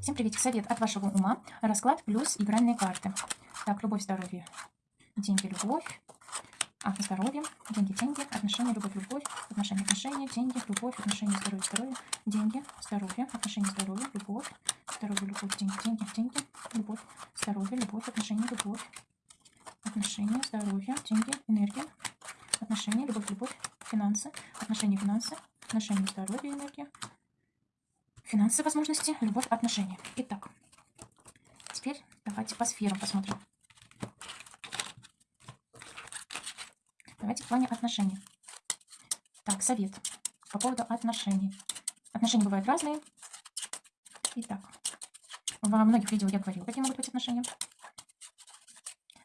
Всем привет. Совет от вашего ума. Расклад плюс игральные карты. Так, любовь, здоровье. Деньги, любовь. А, здоровье. Деньги, деньги. Отношения, любовь, любовь. Отношения, отношения. Деньги, любовь. Отношения, здоровье, здоровье. Деньги, здоровье. Отношения, здоровье, любовь. Здоровье, любовь, деньги, деньги, деньги. Любовь, здоровье, любовь. Отношения, любовь. Отношения, здоровье, деньги, энергия. Отношения, любовь, любовь. Финансы. Отношения, финансы. Отношения, здоровье, энергия. Финансы, возможности, любовь, отношения. Итак, теперь давайте по сферам посмотрим. Давайте в плане отношений. Так, совет по поводу отношений. Отношения бывают разные. Итак, во многих видео я говорила, какие могут быть отношения.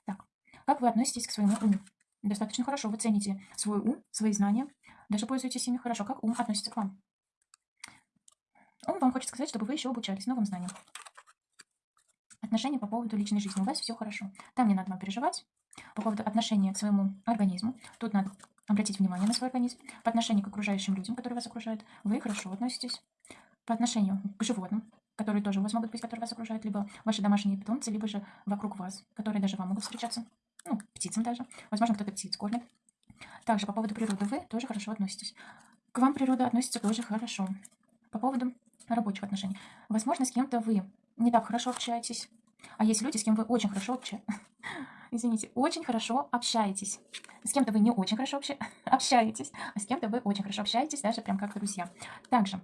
Так, как вы относитесь к своему уму? Достаточно хорошо. Вы цените свой ум, свои знания. Даже пользуетесь ими хорошо. Как ум относится к вам? Он вам хочет сказать, чтобы вы еще обучались новым знаниям. Отношения по поводу личной жизни. У вас все хорошо. Там не надо вам переживать. По поводу отношения к своему организму. Тут надо обратить внимание на свой организм. По отношению к окружающим людям, которые вас окружают, вы хорошо относитесь. По отношению к животным, которые тоже у вас могут быть, которые вас окружают, либо ваши домашние питомцы, либо же вокруг вас, которые даже вам могут встречаться. Ну, птицам даже. Возможно, кто-то птиц кормит. Также по поводу природы вы тоже хорошо относитесь. К вам природа относится тоже хорошо. По поводу рабочих отношений. Возможно, с кем-то вы не так хорошо общаетесь, а есть люди, с кем вы очень хорошо общаетесь. Извините, очень хорошо общаетесь. С кем-то вы не очень хорошо обща... общаетесь, а с кем-то вы очень хорошо общаетесь, даже прям как друзья. Также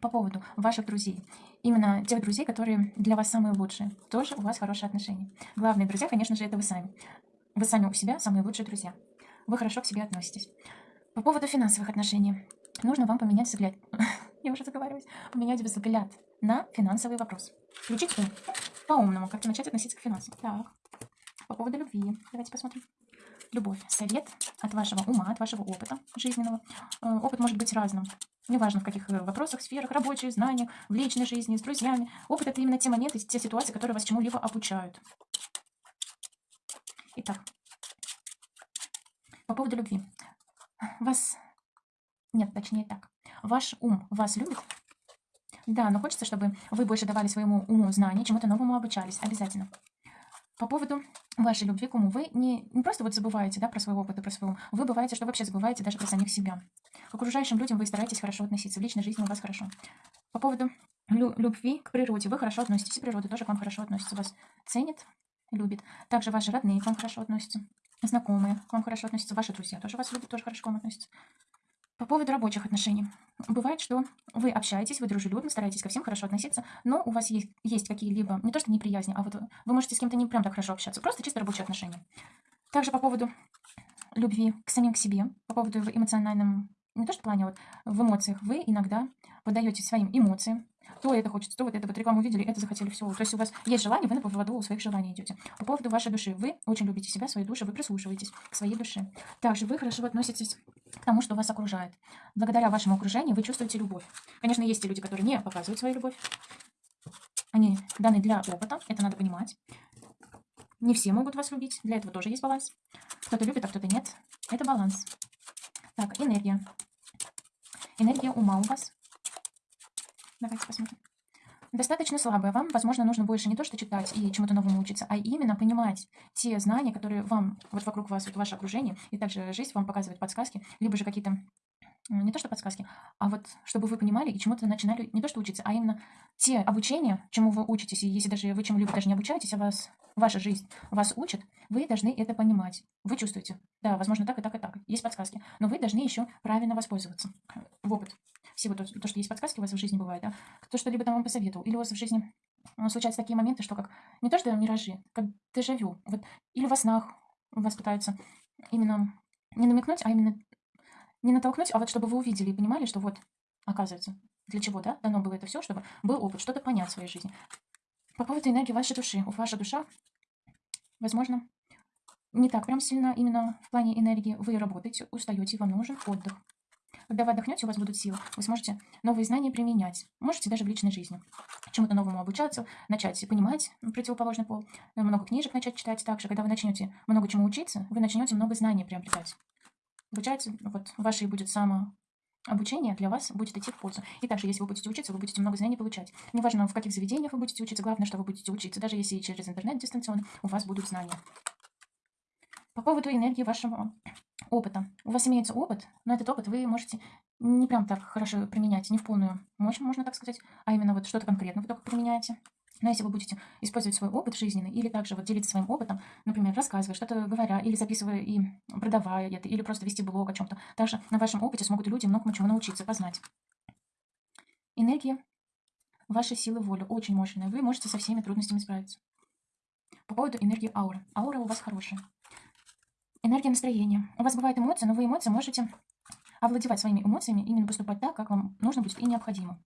по поводу ваших друзей. Именно тех друзей, которые для вас самые лучшие. Тоже у вас хорошие отношения. Главные друзья, конечно же, это вы сами. Вы сами у себя самые лучшие друзья. Вы хорошо к себе относитесь. По поводу финансовых отношений. Нужно вам поменять взгляд. я уже заговариваюсь, поменять взгляд на финансовый вопрос. Включить ум. По-умному, как начать относиться к финансам. Так, по поводу любви. Давайте посмотрим. Любовь. Совет от вашего ума, от вашего опыта жизненного. Э, опыт может быть разным. Неважно, в каких э, вопросах, сферах, рабочих, знаниях, в личной жизни, с друзьями. Опыт – это именно те моменты, те ситуации, которые вас чему-либо обучают. Итак, по поводу любви. Вас... Нет, точнее так. Ваш ум вас любит? Да, но хочется, чтобы вы больше давали своему уму знания, чему-то новому обучались. Обязательно. По поводу вашей любви к уму. Вы не, не просто вот забываете да, про свой опыт и про свой ум. Вы бываете, что вообще забываете даже про самих себя. К окружающим людям вы стараетесь хорошо относиться. В личной жизни у вас хорошо. По поводу лю любви к природе. Вы хорошо относитесь. Природа тоже к вам хорошо относится. Вас ценит, любит. Также ваши родные к вам хорошо относятся. Знакомые к вам хорошо относятся. Ваши друзья тоже вас любят, тоже хорошо к вам относятся. По поводу рабочих отношений. Бывает, что вы общаетесь, вы дружелюбно, стараетесь ко всем хорошо относиться, но у вас есть, есть какие-либо, не то что неприязни, а вот вы можете с кем-то не прям так хорошо общаться, просто чисто рабочие отношения. Также по поводу любви к самим к себе, по поводу эмоциональном, не то что плане, а вот в эмоциях, вы иногда подаете своим эмоциям, то это хочется, то вот это вот рекламу увидели, это захотели все. То есть у вас есть желание, вы на поводу своих желаний идете. По поводу вашей души. Вы очень любите себя, своей души, вы прислушиваетесь к своей душе. Также вы хорошо относитесь к тому, что вас окружает. Благодаря вашему окружению вы чувствуете любовь. Конечно, есть те люди, которые не показывают свою любовь. Они даны для опыта, это надо понимать. Не все могут вас любить, для этого тоже есть баланс. Кто-то любит, а кто-то нет. Это баланс. Так, энергия. Энергия ума у вас. Давайте посмотрим. Достаточно слабая. Вам, возможно, нужно больше не то, что читать и чему-то новому учиться, а именно понимать те знания, которые вам, вот вокруг вас, вот ваше окружение, и также жизнь вам показывает подсказки, либо же какие-то не то что подсказки, а вот чтобы вы понимали и чему-то начинали не то что учиться, а именно те обучения, чему вы учитесь, и если даже вы чему-либо даже не обучаетесь, а вас, ваша жизнь вас учит, вы должны это понимать. Вы чувствуете, да, возможно, так и так и так, есть подсказки, но вы должны еще правильно воспользоваться в опыт. Всего то, то, что есть подсказки у вас в жизни бывает, да, то, что либо там вам посоветовал, или у вас в жизни случаются такие моменты, что как не то, что миражи, как дежавю, вот, или во снах вас пытаются именно не намекнуть, а именно не натолкнуть, а вот чтобы вы увидели и понимали, что вот, оказывается, для чего, да, дано было это все, чтобы был опыт, что-то понять в своей жизни. По поводу энергии вашей души. Ваша душа, возможно, не так прям сильно именно в плане энергии. Вы работаете, устаете, вам нужен отдых. Когда вы отдохнете, у вас будут силы, вы сможете новые знания применять. Можете даже в личной жизни чему-то новому обучаться, начать понимать противоположный пол, много книжек начать читать также. Когда вы начнете много чему учиться, вы начнете много знаний приобретать обучать, вот вашей будет само обучение для вас будет идти в пользу. И также, если вы будете учиться, вы будете много знаний получать. Неважно, в каких заведениях вы будете учиться, главное, что вы будете учиться. Даже если через интернет дистанционно, у вас будут знания. По поводу энергии вашего опыта. У вас имеется опыт, но этот опыт вы можете не прям так хорошо применять, не в полную мощь, можно так сказать, а именно вот что-то конкретно вы только применяете. Но если вы будете использовать свой опыт жизненный или также вот делиться своим опытом, например, рассказывая, что-то говоря, или записывая и продавая это, или просто вести блог о чем-то, также на вашем опыте смогут люди многому чему научиться, познать. Энергия вашей силы воли очень мощная. Вы можете со всеми трудностями справиться. По поводу энергии ауры. Аура у вас хорошая. Энергия настроения. У вас бывают эмоции, но вы эмоции можете овладевать своими эмоциями, именно поступать так, как вам нужно будет и необходимо.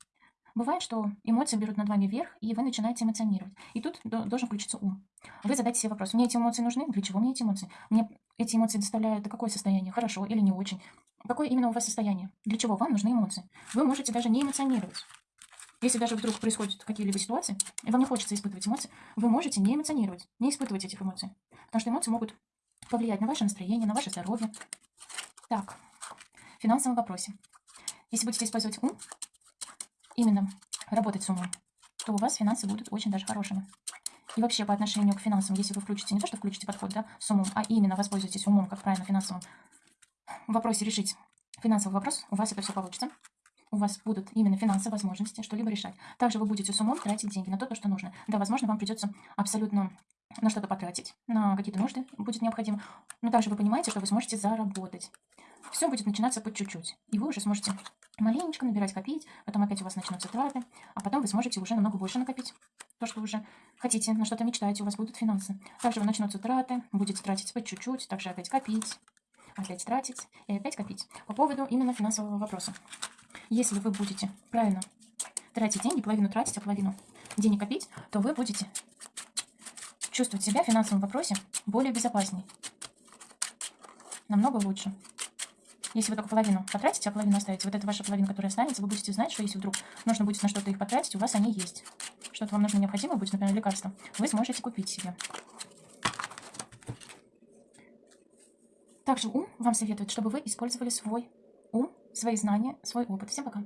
Бывает, что эмоции берут над вами вверх, и вы начинаете эмоционировать. И тут должен включиться ум. Вы задайте себе вопрос, мне эти эмоции нужны? Для чего мне эти эмоции? Мне эти эмоции доставляют какое состояние? Хорошо или не очень? Какое именно у вас состояние? Для чего вам нужны эмоции? Вы можете даже не эмоционировать. Если даже вдруг происходят какие-либо ситуации, и вам не хочется испытывать эмоции, вы можете не эмоционировать, не испытывать этих эмоций. Потому что эмоции могут повлиять на ваше настроение, на ваше здоровье. Так, в финансовом вопросе. Если будете использовать ум, именно работать с умом, то у вас финансы будут очень даже хорошими. И вообще по отношению к финансам, если вы включите, не то, что включите подход да, с умом, а именно воспользуетесь умом, как правильно финансовым вопросе решить финансовый вопрос, у вас это все получится. У вас будут именно финансовые возможности что-либо решать. Также вы будете с умом тратить деньги на то, что нужно. Да, возможно, вам придется абсолютно на что-то потратить, на какие-то нужды будет необходимо. Но также вы понимаете, что вы сможете заработать. Все будет начинаться по чуть-чуть. И вы уже сможете маленечко набирать, копить, потом опять у вас начнутся траты, а потом вы сможете уже намного больше накопить. То, что вы уже хотите, на что-то мечтаете, у вас будут финансы. Также вы начнутся траты, будете тратить по чуть-чуть, также опять копить, опять тратить и опять копить. По поводу именно финансового вопроса. Если вы будете правильно тратить деньги, половину тратить, а половину денег копить, то вы будете чувствовать себя в финансовом вопросе более безопасней. Намного лучше. Если вы только половину потратите, а половину оставите, вот эта ваша половина, которая останется, вы будете знать, что если вдруг нужно будет на что-то их потратить, у вас они есть. Что-то вам нужно необходимо будет, например, лекарство, вы сможете купить себе. Также ум вам советует, чтобы вы использовали свой ум, свои знания, свой опыт. Всем пока!